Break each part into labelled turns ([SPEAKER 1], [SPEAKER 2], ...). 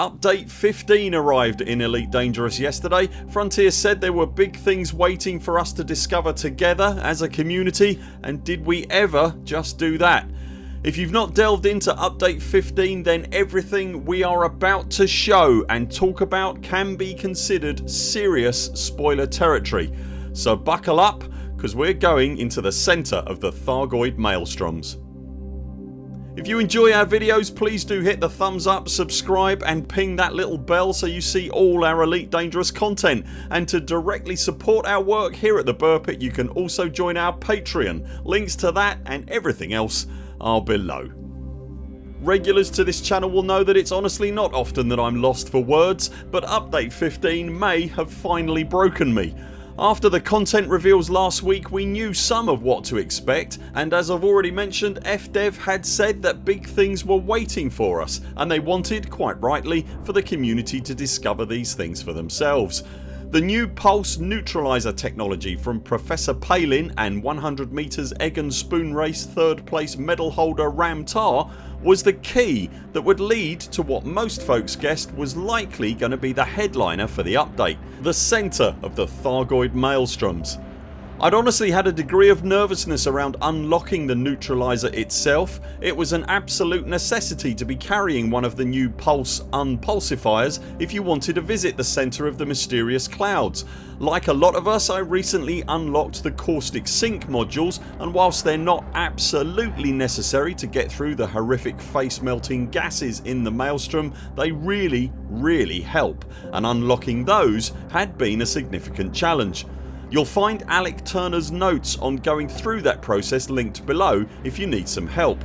[SPEAKER 1] Update 15 arrived in Elite Dangerous yesterday. Frontier said there were big things waiting for us to discover together as a community and did we ever just do that? If you've not delved into update 15 then everything we are about to show and talk about can be considered serious spoiler territory. So buckle up because we're going into the centre of the Thargoid Maelstroms. If you enjoy our videos please do hit the thumbs up, subscribe and ping that little bell so you see all our Elite Dangerous content and to directly support our work here at the Buur Pit you can also join our Patreon. Links to that and everything else are below. Regulars to this channel will know that it's honestly not often that I'm lost for words but update 15 may have finally broken me. After the content reveals last week we knew some of what to expect and as I've already mentioned FDev had said that big things were waiting for us and they wanted, quite rightly, for the community to discover these things for themselves. The new pulse neutraliser technology from Professor Palin and 100 metres egg and spoon race third place medal holder Ram Tah was the key that would lead to what most folks guessed was likely going to be the headliner for the update. The centre of the Thargoid Maelstroms. I'd honestly had a degree of nervousness around unlocking the neutralizer itself. It was an absolute necessity to be carrying one of the new Pulse unpulsifiers if you wanted to visit the centre of the mysterious clouds. Like a lot of us I recently unlocked the caustic sink modules and whilst they're not absolutely necessary to get through the horrific face melting gases in the Maelstrom they really really help and unlocking those had been a significant challenge. You'll find Alec Turner's notes on going through that process linked below if you need some help.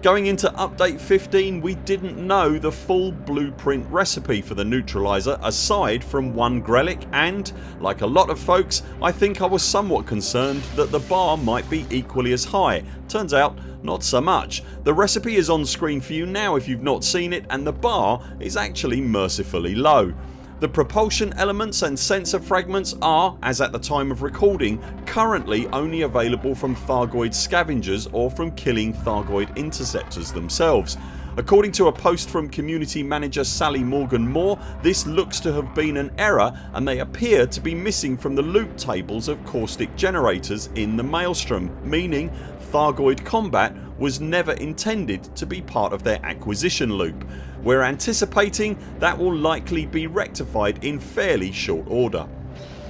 [SPEAKER 1] Going into update 15 we didn't know the full blueprint recipe for the neutraliser aside from one Grelic and, like a lot of folks, I think I was somewhat concerned that the bar might be equally as high. Turns out not so much. The recipe is on screen for you now if you've not seen it and the bar is actually mercifully low. The propulsion elements and sensor fragments are, as at the time of recording, currently only available from Thargoid scavengers or from killing Thargoid interceptors themselves. According to a post from community manager Sally Morgan Moore this looks to have been an error and they appear to be missing from the loot tables of caustic generators in the Maelstrom meaning Thargoid combat was never intended to be part of their acquisition loop. We're anticipating that will likely be rectified in fairly short order.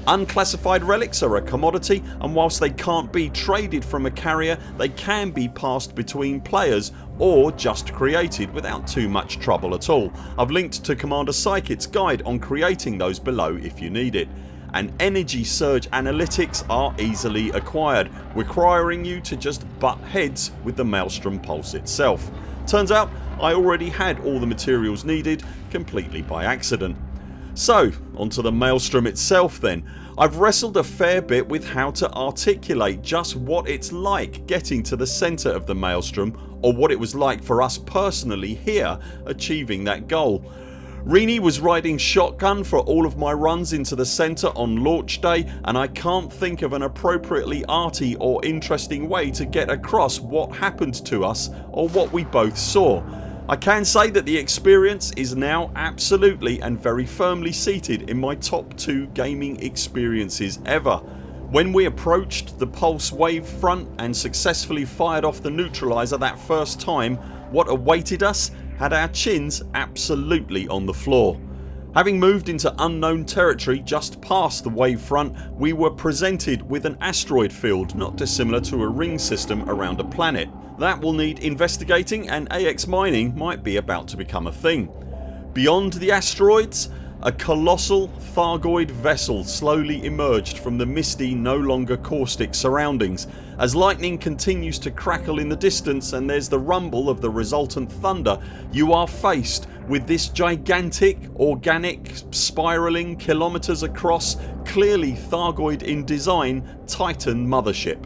[SPEAKER 1] Unclassified relics are a commodity and whilst they can't be traded from a carrier they can be passed between players or just created without too much trouble at all. I've linked to Commander Psychit's guide on creating those below if you need it and energy surge analytics are easily acquired requiring you to just butt heads with the Maelstrom Pulse itself. Turns out I already had all the materials needed completely by accident. So onto the Maelstrom itself then. I've wrestled a fair bit with how to articulate just what it's like getting to the centre of the Maelstrom or what it was like for us personally here achieving that goal. Rini was riding shotgun for all of my runs into the centre on launch day and I can't think of an appropriately arty or interesting way to get across what happened to us or what we both saw. I can say that the experience is now absolutely and very firmly seated in my top 2 gaming experiences ever. When we approached the pulse wave front and successfully fired off the neutraliser that first time what awaited us had our chins absolutely on the floor. Having moved into unknown territory just past the wave front we were presented with an asteroid field not dissimilar to a ring system around a planet. That will need investigating and AX mining might be about to become a thing. Beyond the asteroids a colossal Thargoid vessel slowly emerged from the misty no longer caustic surroundings. As lightning continues to crackle in the distance and there's the rumble of the resultant thunder you are faced with this gigantic organic spiralling kilometres across clearly Thargoid in design Titan mothership.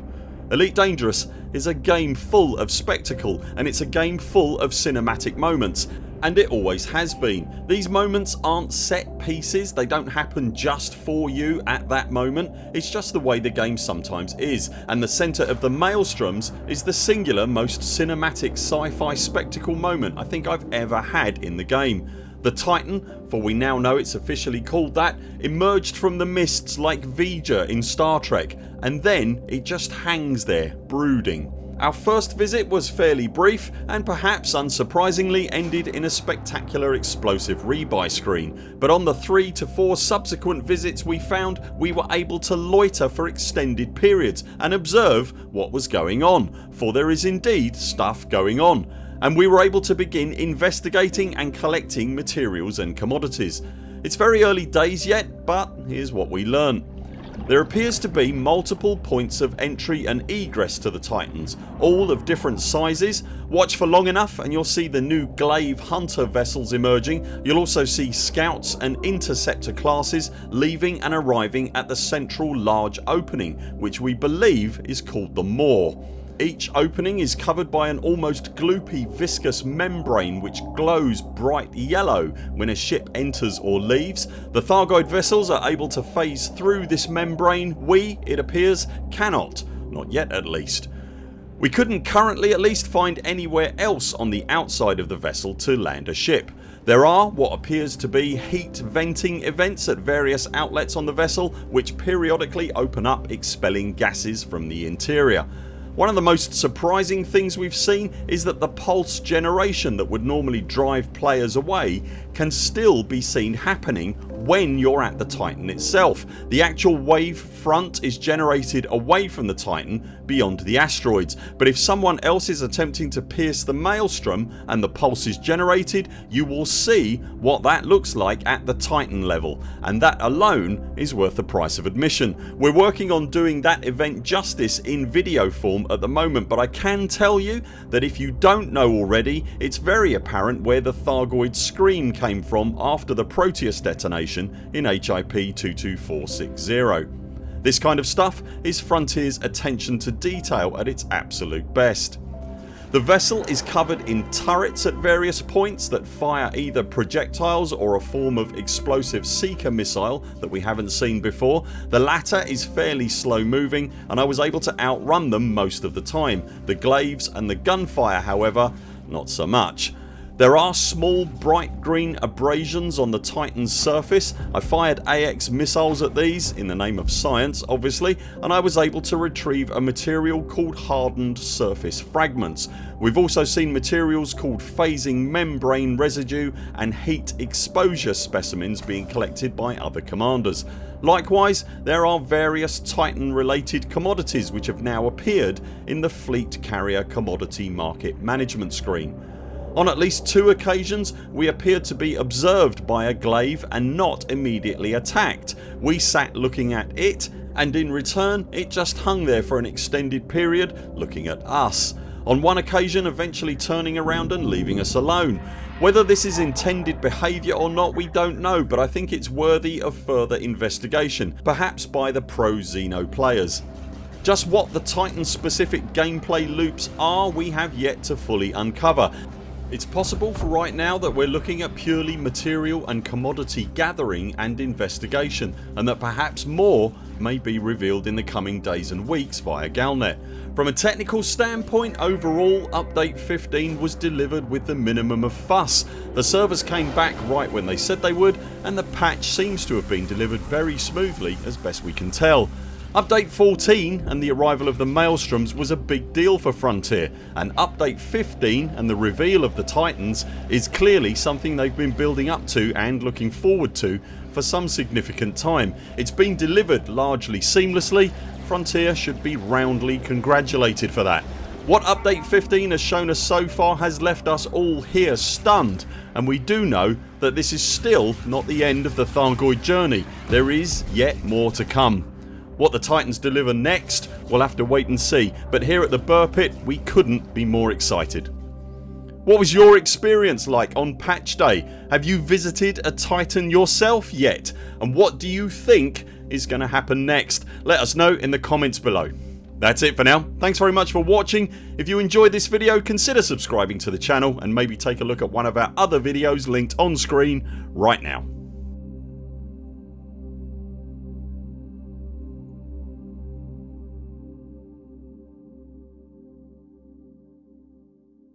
[SPEAKER 1] Elite Dangerous is a game full of spectacle and it's a game full of cinematic moments and it always has been. These moments aren't set pieces, they don't happen just for you at that moment, it's just the way the game sometimes is and the centre of the Maelstroms is the singular most cinematic sci-fi spectacle moment I think I've ever had in the game. The Titan, for we now know it's officially called that, emerged from the mists like V'ger in Star Trek and then it just hangs there brooding. Our first visit was fairly brief and perhaps unsurprisingly ended in a spectacular explosive rebuy screen but on the 3 to 4 subsequent visits we found we were able to loiter for extended periods and observe what was going on for there is indeed stuff going on and we were able to begin investigating and collecting materials and commodities. It's very early days yet but here's what we learnt. There appears to be multiple points of entry and egress to the Titans all of different sizes. Watch for long enough and you'll see the new Glaive Hunter vessels emerging. You'll also see Scouts and Interceptor classes leaving and arriving at the central large opening which we believe is called the Maw. Each opening is covered by an almost gloopy viscous membrane which glows bright yellow when a ship enters or leaves. The Thargoid vessels are able to phase through this membrane. We, it appears, cannot. Not yet at least. We couldn't currently at least find anywhere else on the outside of the vessel to land a ship. There are what appears to be heat venting events at various outlets on the vessel which periodically open up expelling gases from the interior. One of the most surprising things we've seen is that the pulse generation that would normally drive players away can still be seen happening when you're at the Titan itself. The actual wave front is generated away from the Titan beyond the asteroids but if someone else is attempting to pierce the maelstrom and the pulse is generated you will see what that looks like at the Titan level and that alone is worth the price of admission. We're working on doing that event justice in video form at the moment but I can tell you that if you don't know already it's very apparent where the Thargoid scream came from after the Proteus detonation in HIP 22460. This kind of stuff is Frontiers attention to detail at its absolute best. The vessel is covered in turrets at various points that fire either projectiles or a form of explosive seeker missile that we haven't seen before. The latter is fairly slow moving and I was able to outrun them most of the time. The glaives and the gunfire however not so much. There are small bright green abrasions on the Titan's surface. I fired AX missiles at these in the name of science obviously and I was able to retrieve a material called hardened surface fragments. We've also seen materials called phasing membrane residue and heat exposure specimens being collected by other commanders. Likewise there are various Titan related commodities which have now appeared in the Fleet Carrier Commodity Market Management screen. On at least two occasions we appeared to be observed by a glaive and not immediately attacked. We sat looking at it and in return it just hung there for an extended period looking at us. On one occasion eventually turning around and leaving us alone. Whether this is intended behaviour or not we don't know but I think it's worthy of further investigation perhaps by the pro Xeno players. Just what the Titan specific gameplay loops are we have yet to fully uncover it's possible for right now that we're looking at purely material and commodity gathering and investigation and that perhaps more may be revealed in the coming days and weeks via Galnet. From a technical standpoint overall update 15 was delivered with the minimum of fuss. The servers came back right when they said they would and the patch seems to have been delivered very smoothly as best we can tell. Update 14 and the arrival of the Maelstroms was a big deal for Frontier and update 15 and the reveal of the Titans is clearly something they've been building up to and looking forward to for some significant time. It's been delivered largely seamlessly. Frontier should be roundly congratulated for that. What update 15 has shown us so far has left us all here stunned and we do know that this is still not the end of the Thargoid journey. There is yet more to come. What the Titans deliver next we'll have to wait and see but here at the Buur Pit we couldn't be more excited. What was your experience like on patch day? Have you visited a Titan yourself yet? And what do you think is going to happen next? Let us know in the comments below. That's it for now. Thanks very much for watching. If you enjoyed this video consider subscribing to the channel and maybe take a look at one of our other videos linked on screen right now.